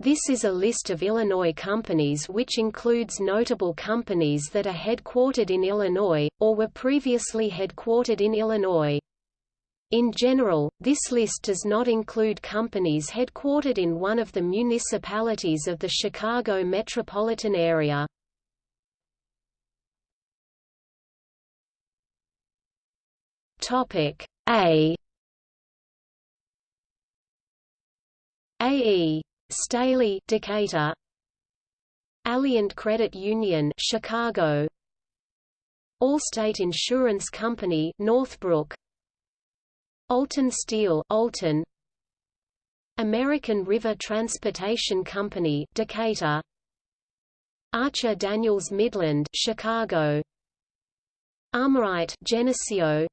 This is a list of Illinois companies which includes notable companies that are headquartered in Illinois, or were previously headquartered in Illinois. In general, this list does not include companies headquartered in one of the municipalities of the Chicago metropolitan area. A AE Staley Decatur. Alliant Credit Union Chicago. Allstate Insurance Company Northbrook. Alton Steel Alton. American River Transportation Company Decatur. Archer Daniels Midland Chicago. Armalite Geneseo.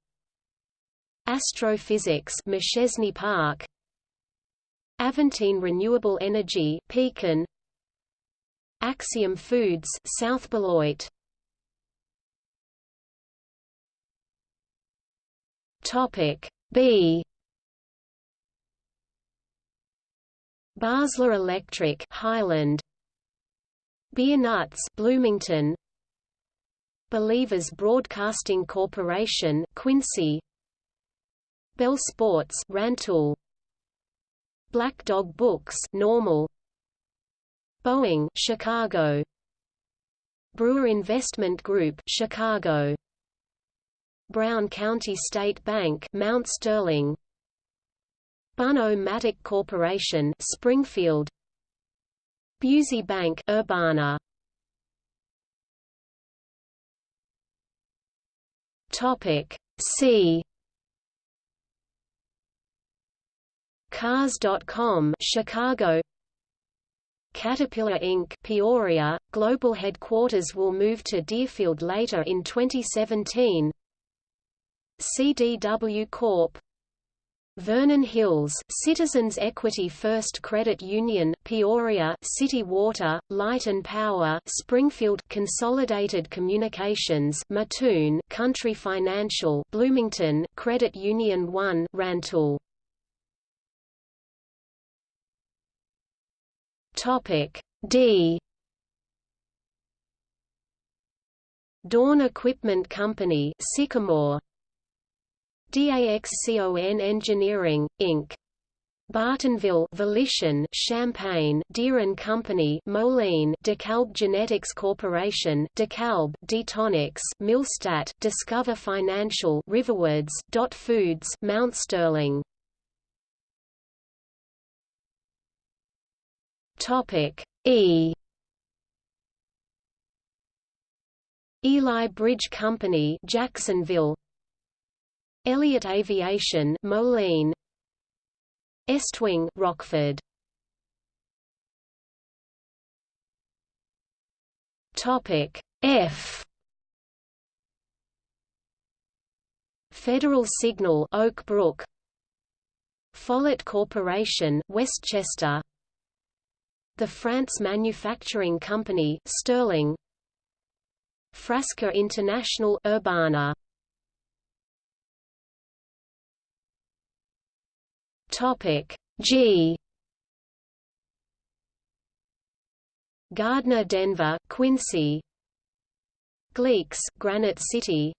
Astrophysics Machesney Park Aventine Renewable Energy Pekin. Axiom Foods South Beloit. Topic B. Basler Electric Highland. Beer Nuts Bloomington. Believers Broadcasting Corporation Quincy. Bell Sports Rantoul Black Dog Books Normal. Boeing Chicago. Brewer Investment Group Chicago. Brown County State Bank Mount Sterling. Bunn-O-Matic Corporation Springfield. Busey Bank Urbana. Topic C Cars.com Chicago Caterpillar Inc. Peoria, global headquarters will move to Deerfield later in 2017 CDW Corp. Vernon Hills Citizens Equity First Credit Union Peoria City Water, Light and Power Springfield Consolidated Communications Mattoon Country Financial Bloomington Credit Union 1 Rantoul Topic. D. Dawn Equipment Company Sycamore. DAXCON Engineering, Inc. Bartonville Volition Champaign Deere and Company Moline DeKalb Genetics Corporation DeKalb Detonics Millstadt Discover Financial Riverwoods Dot Foods Mount Sterling Topic E. Eli Bridge Company Jacksonville. Elliott Aviation Moline. Estwing Rockford. Topic F. Federal Signal Oak Brook. Follett Corporation Westchester The France Manufacturing Company Sterling. Frasca International Urbana. Topic G. Gardner Denver, Quincy. Glik's Granite City.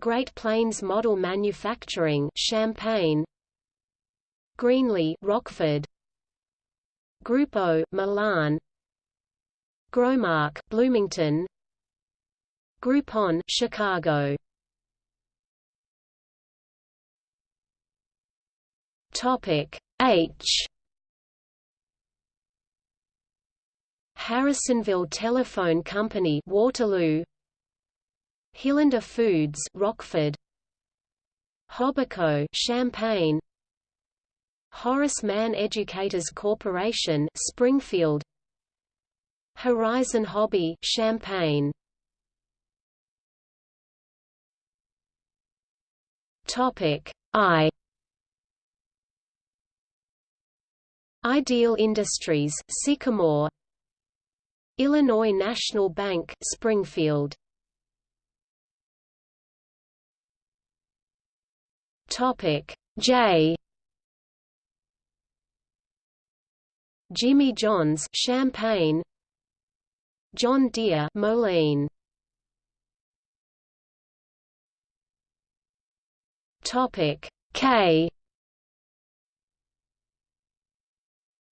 Great Plains Model Manufacturing Champaign Greenlee Rockford Grupo Milan. GROWMARK Bloomington. Groupon Chicago. Topic H. Harrisonville Telephone Company Waterloo. Hilander Foods Rockford. Hobbico Champaign Horace Mann Educators Corporation Springfield. Horizon Hobby Champaign. Topic I. Ideal Industries Sycamore. Illinois National Bank Springfield. Topic J Jimmy John's Champaign John Deere Moline. Topic K.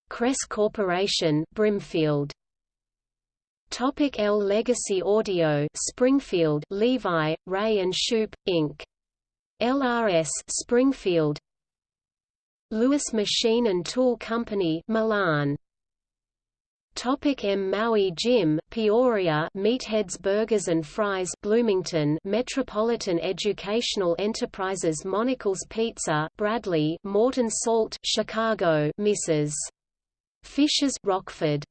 Kress Corporation Brimfield. Topic L. Legacy Audio Springfield Levi Ray and Shoop Inc. LRS Springfield Lewis Machine and Tool Company Milan Topic M. Maui Jim, Peoria Meatheads Burgers and Fries Bloomington Metropolitan Educational Enterprises Monical's Pizza Bradley Morton Salt Chicago Mrs. Fisher's Rockford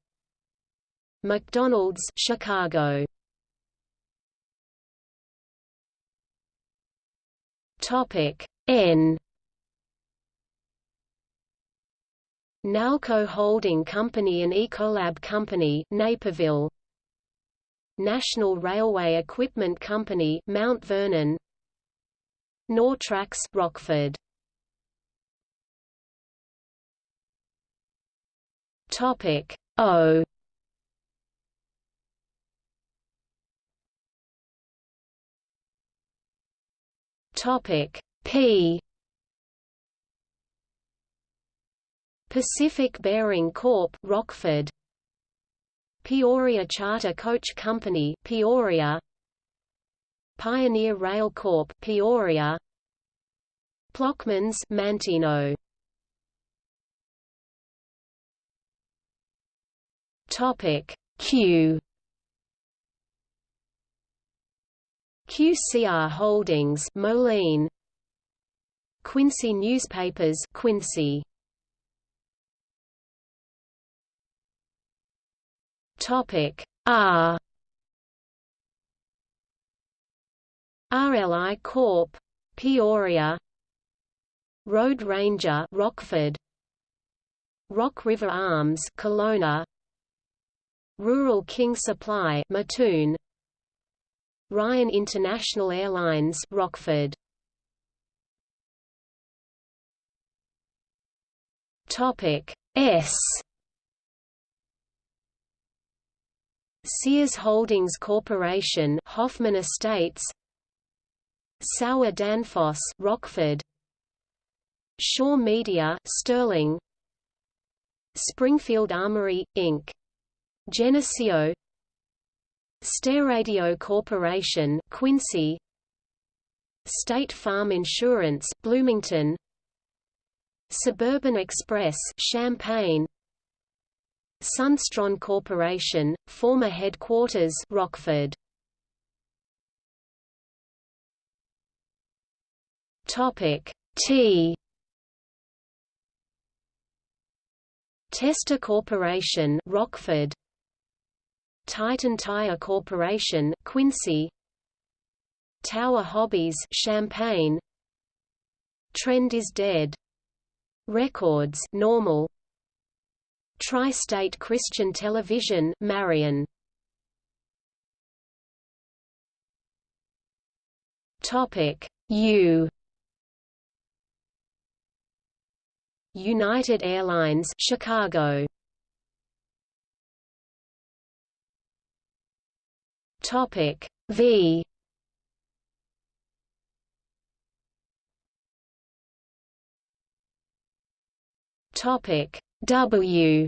McDonald's Chicago Topic N Nalco Holding Company and Ecolab Company Naperville. National Railway Equipment Company Mount Vernon. Nortrax Rockford. Topic O. Topic P Pacific Bearing Corp. Rockford. Peoria Charter Coach Company Peoria. Pioneer Rail Corp Peoria. Plochman's Manteno. Topic Q. QCR Holdings Moline. Quincy Newspapers Quincy Topic. R. RLI Corp. Peoria. Road Ranger Rockford. Rock River Arms Colona Rural King Supply Mattoon. Ryan International Airlines Rockford. Topic. S Sears Holdings Corporation Hoffman Estates Sauer Danfoss Rockford Shaw Media Sterling Springfield Armory Inc. Geneseo StairRadio Corporation Quincy State Farm Insurance Bloomington Suburban Express Champaign Sundstrand Corporation, former headquarters Rockford. Topic T. Testor Corporation Rockford. Titan Tire Corporation Quincy. Tower Hobbies Champaign Trend is Dead. Records Normal Tri-State Christian Television Marion. Topic. U. United Airlines Chicago. Topic. V. Topic W.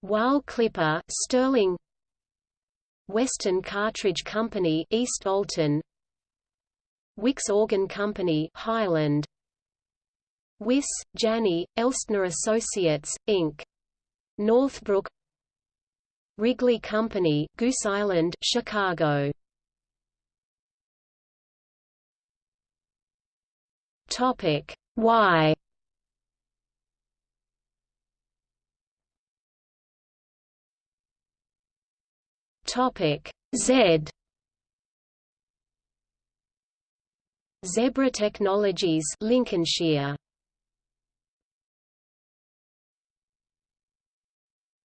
Wahl Clipper Sterling. Western Cartridge Company East Alton. Wicks Organ Company Highland. Wiss, Janney, Elstner Associates, Inc. Northbrook. Wrigley Company Goose Island, Chicago. Topic Y Topic Z. Zebra Technologies Lincolnshire.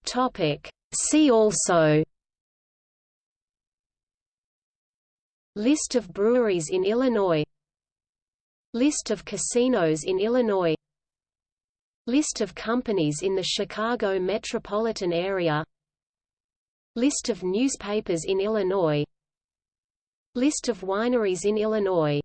Topic See also. List of breweries in Illinois List of casinos in Illinois. List of companies in the Chicago metropolitan area. List of newspapers in Illinois. List of wineries in Illinois